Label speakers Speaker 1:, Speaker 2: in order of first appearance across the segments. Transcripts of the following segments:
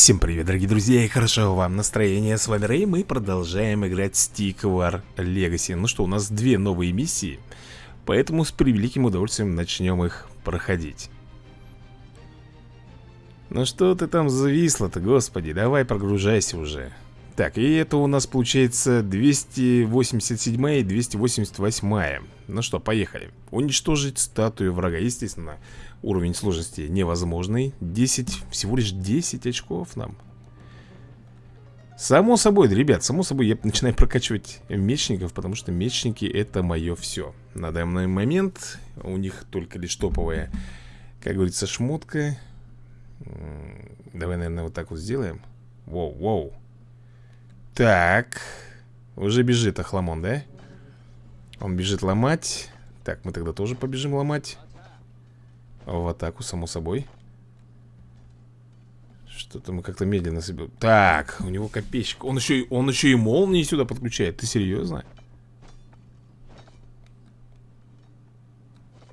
Speaker 1: Всем привет, дорогие друзья, и хорошо вам настроение. С вами Рэй, мы продолжаем играть Stick War Legacy. Ну что, у нас две новые миссии, поэтому с превеликим удовольствием начнем их проходить. Ну что ты там зависла-то, господи, давай прогружайся уже. Так, и это у нас получается 287 и 288 Ну что, поехали. Уничтожить статую врага, естественно Уровень сложности невозможный. 10, всего лишь 10 очков нам. Само собой, ребят, само собой я начинаю прокачивать мечников Потому что мечники это мое все На данный момент у них только лишь топовая Как говорится, шмотка. Давай, наверное, вот так вот сделаем. Воу, воу Так. Уже бежит Ахламон, да? Он бежит ломать. Так, мы тогда тоже побежим ломать. В атаку, само собой. Что-то мы как-то медленно себе... Так, у него копейщик Он еще, он еще и молнии сюда подключает. Ты серьезно?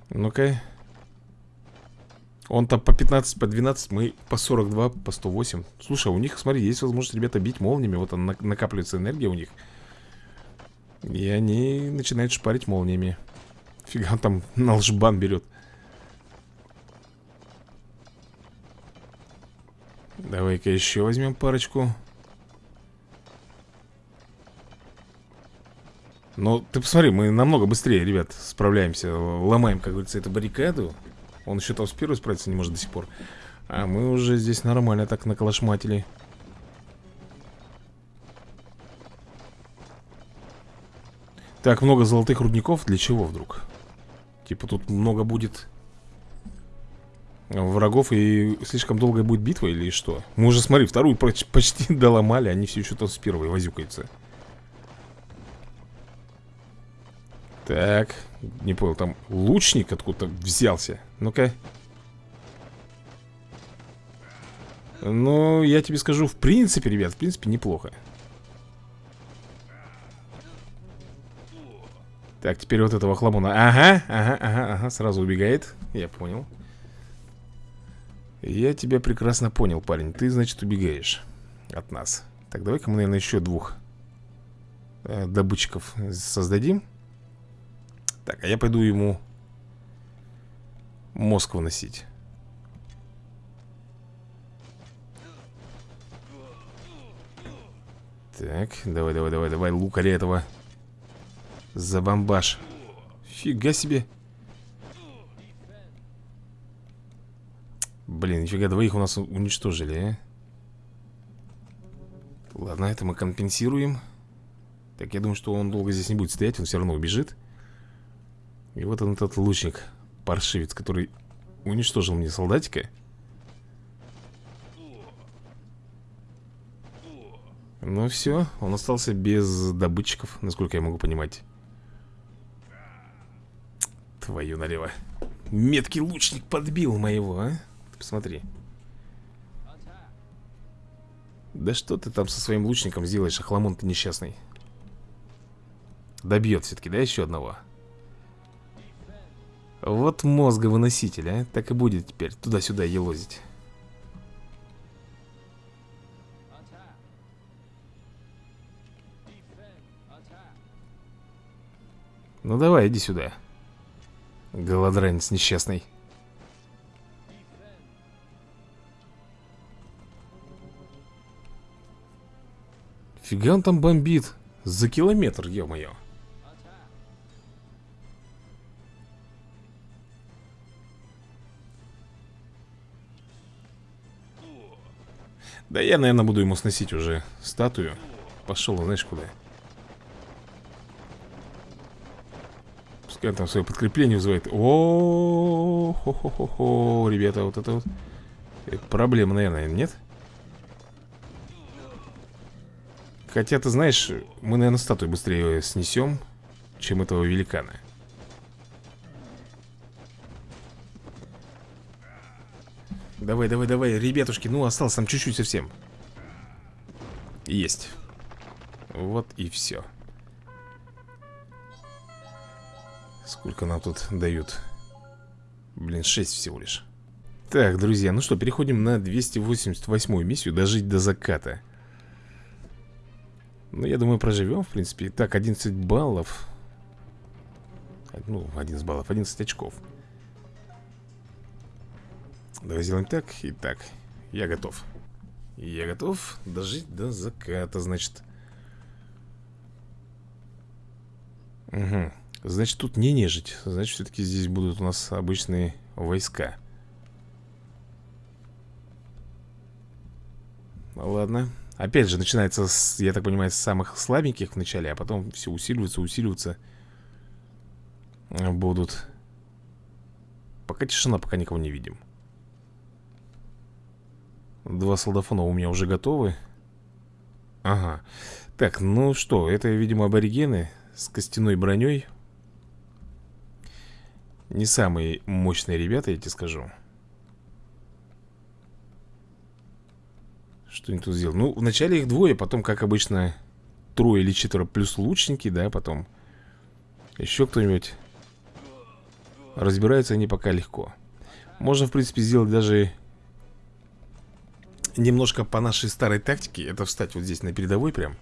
Speaker 1: Ну-ка Он там по 15, по 12 Мы по 42, по 108 Слушай, у них, смотри, есть возможность, ребята, бить молниями Вот она накапливается энергия у них. И они начинают шпарить молниями. Фига он там на лжбан берет. Давай-ка еще возьмем парочку. Ну, ты посмотри, мы намного быстрее, ребят, справляемся. Ломаем, как говорится, эту баррикаду Он еще там с первой справиться не может до сих пор А мы уже здесь нормально так наколошматили Так, много золотых рудников Для чего вдруг? Типа тут много будет врагов и слишком долгая будет битва или что? Мы уже, смотри, вторую почти доломали, они все еще там с первой возюкаются. Так, не понял, там лучник откуда-то взялся. Ну-ка. Ну, я тебе скажу, в принципе, ребят, в принципе, неплохо. Так, теперь вот этого хламона. Ага, ага, ага, ага, сразу убегает. Я понял. Я тебя прекрасно понял, парень Ты, значит, убегаешь от нас Так, давай-ка мы, наверное, еще двух э, добытчиков создадим Так, а я пойду ему мозг выносить. Так, давай, давай, давай, давай, лукаря этого Забомбаш Фига себе. Блин, нифига, двоих у нас уничтожили, а? Ладно, это мы компенсируем. Так, я думаю, что он долго здесь не будет стоять Он все равно убежит И вот он этот лучник Паршивец, который уничтожил мне солдатика. Ну все, он остался без добытчиков Насколько я могу понимать. Твою налево. Меткий лучник подбил моего, а? Посмотри. Да что ты там со своим лучником сделаешь, охламон ты несчастный? Добьет все-таки, да, еще одного Вот мозговыноситель, а? Так и будет теперь. Туда-сюда елозить. Ну давай, иди сюда. Голодранец несчастный. Фига он там бомбит. За километр, ё-моё Да я, наверное, буду ему сносить уже статую Пошел, знаешь, куда Пускай там свое подкрепление вызывает о хо хо хо хо ребята, вот это вот Проблема, наверное, нет? Хотя, ты знаешь, мы, наверное, статую быстрее снесем, чем этого великана. Давай, давай, давай, ребятушки, ну осталось там чуть-чуть совсем. Есть. Вот и все. Сколько нам тут дают? Блин, 6 всего лишь. Так, друзья, ну что, переходим на 288 миссию Дожить до заката Ну, я думаю, проживем, в принципе Так, 11 баллов Ну, 11 баллов, 11 очков Давай сделаем так и так. Я готов. Я готов дожить до заката, значит. Угу Значит, тут не нежить. Значит, все-таки здесь будут у нас обычные войска. Ладно. Опять же, начинается, с, я так понимаю, с самых слабеньких в начале А потом все усиливается, усиливается. Будут. Пока тишина, пока никого не видим Два солдафона у меня уже готовы. Ага. Так, ну что, это, видимо, аборигены С костяной броней. Не самые мощные ребята, я тебе скажу. Что они тут сделали? Ну, вначале их двое, потом, как обычно Трое или четверо плюс лучники, да, потом Еще кто-нибудь. Разбираются они пока легко. Можно, в принципе, сделать даже немножко по нашей старой тактике Это встать вот здесь на передовой прям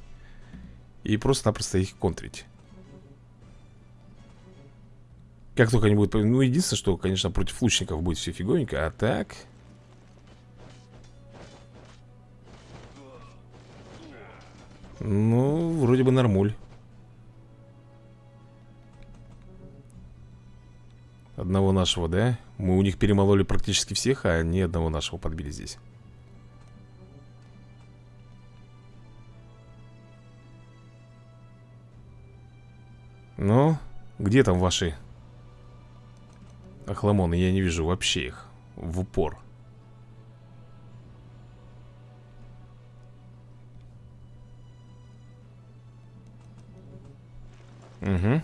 Speaker 1: И просто-напросто их контрить. Как только они будут... Ну, единственное, что, конечно, против лучников будет все фиговенько А так... Ну, вроде бы нормуль. Одного нашего, да? Мы у них перемололи практически всех, а ни одного нашего подбили здесь Ну, где там ваши охламоны? Я не вижу вообще их в упор. Угу.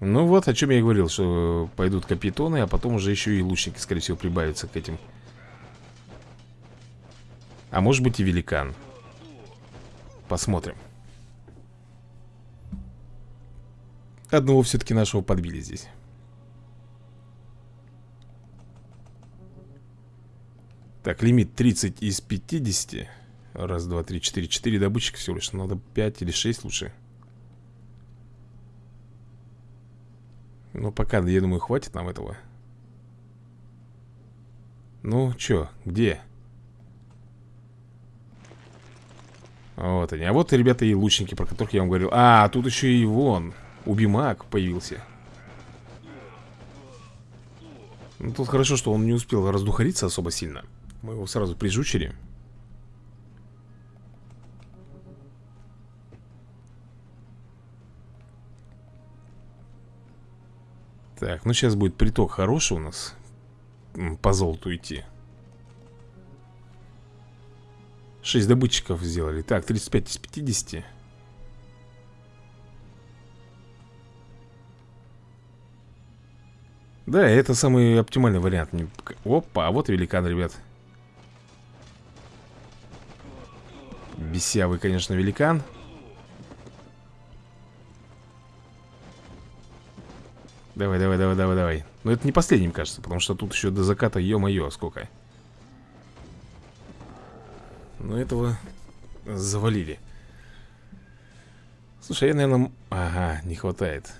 Speaker 1: Ну вот, о чем я и говорил, что пойдут капитоны, а потом уже еще и лучники, скорее всего, прибавятся к этим. А может быть и великан. Посмотрим. Одного все-таки нашего подбили здесь. Так, лимит 30 из 50 Раз, два, три, четыре. Четыре добытчика всего лишь. Надо 5 или 6 лучше. Ну, пока, я думаю, хватит нам этого. Ну, чё, где? Вот они. А вот, ребята, и лучники, про которых я вам говорил. А, тут еще и вон Убимак появился. Ну, Тут хорошо, что он не успел раздухариться особо сильно. Мы его сразу прижучили. Так, ну сейчас будет приток хороший у нас. По золоту идти. 6 добытчиков сделали. Так, 35 из 50 Да, это самый оптимальный вариант. Опа, а вот великан, ребят. Бесявый, конечно, великан. Давай, давай, давай, давай, давай. Но это не последним, кажется Потому что тут еще до заката, ё-моё, сколько. Ну этого завалили. Слушай, я, наверное... Ага, не хватает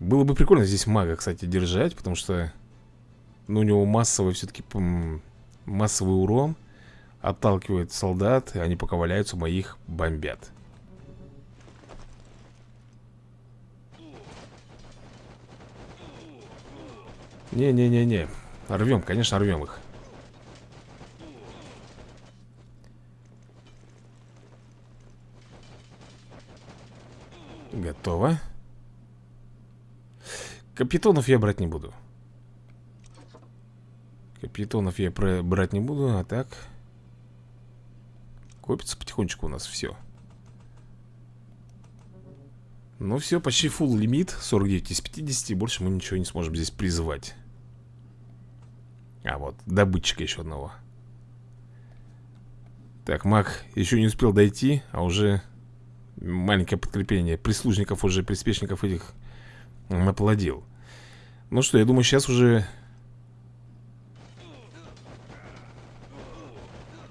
Speaker 1: было бы прикольно здесь мага, кстати, держать, потому что ну, у него массовый все-таки массовый урон отталкивает солдат, и они пока валяются, моих бомбят. Не-не-не-не. Рвем, конечно, рвем их. Готово. Капитонов я брать не буду. Капитонов я брать не буду, а так. Копится потихонечку у нас все Ну все, почти full лимит 49 из 50 Больше мы ничего не сможем здесь призывать А вот, добытчика еще одного. Так, маг еще не успел дойти А уже маленькое подкрепление Прислужников уже, приспешников этих Наплодил Ну что, я думаю, сейчас уже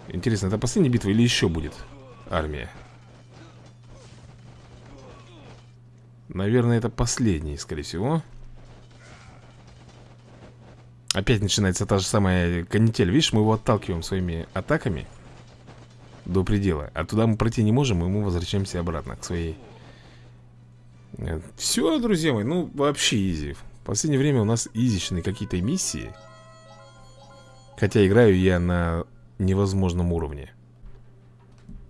Speaker 1: Интересно, это последняя битва или еще будет армия? Наверное, это последний, скорее всего. Опять начинается та же самая канитель. Видишь, мы его отталкиваем своими атаками До предела А туда мы пройти не можем, и мы возвращаемся обратно к своей все, друзья мои, ну вообще изи. В последнее время у нас изичные какие-то миссии. Хотя играю я на невозможном уровне.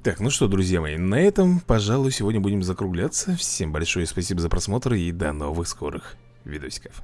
Speaker 1: Так, ну что, друзья мои, на этом, пожалуй, сегодня будем закругляться. Всем большое спасибо за просмотр и до новых скорых видосиков